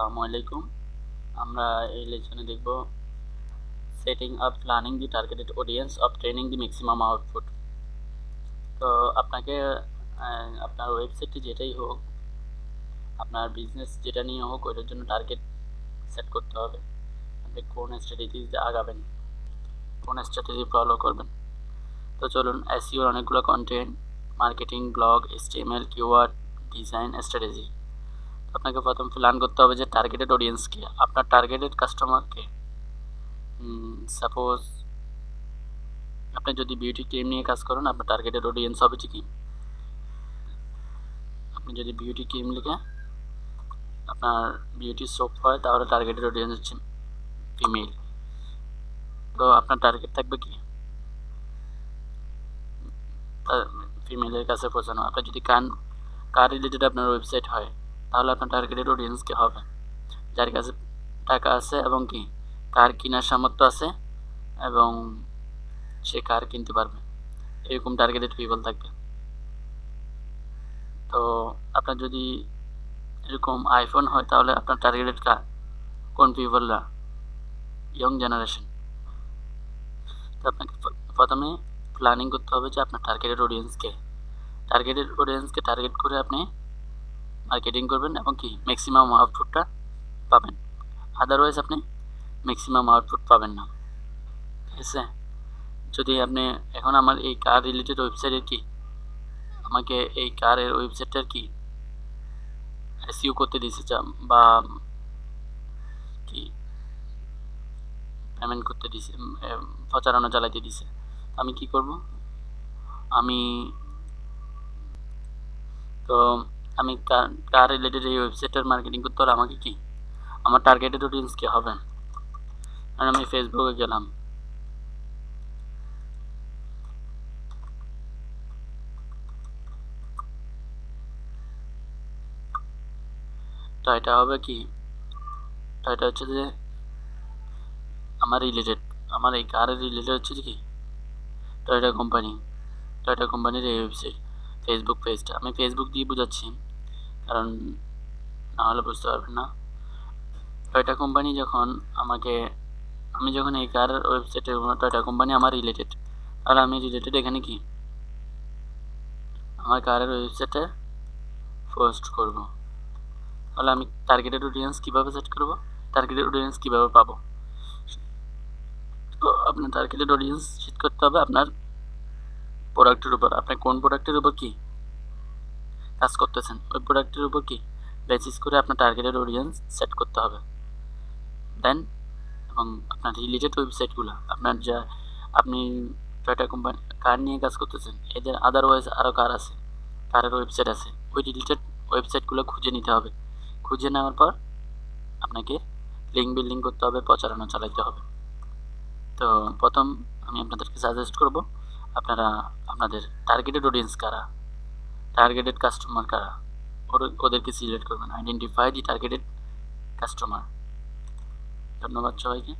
আসসালামু আলাইকুম। আমরা এই লেসনে দেখব setting up planning the targeted audience of training the maximum output তো আপনাকে আপনার ওয়েবসাইটটি যেটাই হোক, আপনার বিজনেস যেটা নিয়ে হোক, ওইটার জন্য টার্গেট সেট করতে হবে। আপনি কোন স্ট্র্যাটেজি আগাবেন, কোন স্ট্র্যাটেজি ফলো করবেন। তো চলুন এসইওর অনেকগুলো content marketing blog HTML keyword design strategy আপনাকে প্রথম প্ল্যান করতে হবে যে টার্গেটেড অডিয়েন্সকে আপনার টার্গেটেড কাস্টমারকে সাপোজ আপনি যদি বিউটি ক্রিম নিয়ে কাজ করেন, আপনার টার্গেটেড অডিয়েন্স হবে কি? আপনি যদি বিউটি ক্রিম লিখে আপনার বিউটি সোপ হয়, তাহলে টার্গেটেড অডিয়েন্স হচ্ছে ফিমেল তো আপনার টার্গেট থাকবে কি? ফিমেলের কাছে পৌঁছানো। আপনার যদি কান কার রিলেটেড আপনার ওয়েবসাইট হয় তাহলে আপনার টার্গেটেড অডিয়েন্সকে হবে? যার কাছে টাকা আছে এবং কি? কার কেনার সামর্থ্য আছে এবং সে কার কিনতে পারবে? এরকম টার্গেটেড পিপল থাকবে। তো আপনার যদি এরকম আইফোন হয়, তাহলে আপনার টার্গেটেড কার কোন পিপলরা ইয়ং জেনারেশন তো আপনাকে প্রথমে প্ল্যানিং করতে হবে যে আপনার টার্গেটেড অডিয়েন্সকে টার্গেটেড অডিয়েন্সকে টার্গেট করে আপনি মার্কেটিং করবেন এবং কি ম্যাক্সিমাম আউটপুটটা পাবেন। আদারওয়াইজ আপনি ম্যাক্সিমাম আউটপুট পাবেন না। ঠিক আছে? যদি আপনি এখন আমার এই কার রিলেটেড ওয়েবসাইটের কি, আমাকে এই কারের ওয়েবসাইটটার কি এসইউ করতে যা- বা কি পেমেন্ট করতে দিছে প্রচারণা চালাইতে দিছে আমি কি করব? আমি তো আমি কার রিলেটেড এই ওয়েবসাইটের মার্কেটিং করতে হলে আমাকে কি? আমার টার্গেটেড অডিয়েন্স কি হবে? আর আমি ফেসবুকে গেলাম। তো এটা হবে কি? তো এটা হচ্ছে যে আমার রিলেটেড আমার এই কারের রিলেটেড হচ্ছে কি? টয়টা কোম্পানি টয়টা কোম্পানির এই ওয়েবসাইট ফেসবুক পেজটা আমি ফেসবুক দিয়ে বোঝাচ্ছি। কারণ না হলে বুঝতে পারবেন না। টয়টা কোম্পানি যখন আমাকে, আমি যখন এই কার ওয়েবসাইটে টয়টা কোম্পানি আমার রিলেটেড আর আমি রিলেটেড এখানে কি? আমার কারের ওয়েবসাইটে পোস্ট করব। তাহলে আমি টার্গেটেড অডিয়েন্স কীভাবে সেট করব? টার্গেটেড অডিয়েন্স কীভাবে পাবো? তো আপনার টার্গেটেড অডিয়েন্স সেট করতে হবে আপনার প্রোডাক্টের উপর। আপনার কোন প্রোডাক্টের উপর কি? কাজ করতেছেন, ওই প্রোডাক্টের উপর কি বেসিস করে আপনার টার্গেটেড অডিয়েন্স সেট করতে হবে। দেন এবং আপনার রিলেটেড ওয়েবসাইটগুলো আপনার যা, আপনি টয়টা কোম্পানি কার নিয়ে কাজ করতেছেন, এদের আদারওয়াইজ আরও কার আছে, কারের ওয়েবসাইট আছে, ওই রিলেটেড ওয়েবসাইটগুলো খুঁজে নিতে হবে। খুঁজে নেওয়ার পর আপনাকে লিঙ্ক বিল্ডিং করতে হবে, প্রচারণা চালাইতে হবে। তো প্রথম আমি আপনাদেরকে সাজেস্ট করব, আপনারা, আপনাদের টার্গেটেড অডিয়েন্স কারা? টার্গেটেড কাস্টমার কারা ওদেরকে সিলেক্ট করবেন। আইডেন্টিফাই দি টার্গেটেড কাস্টমার ধন্যবাদ সবাইকে।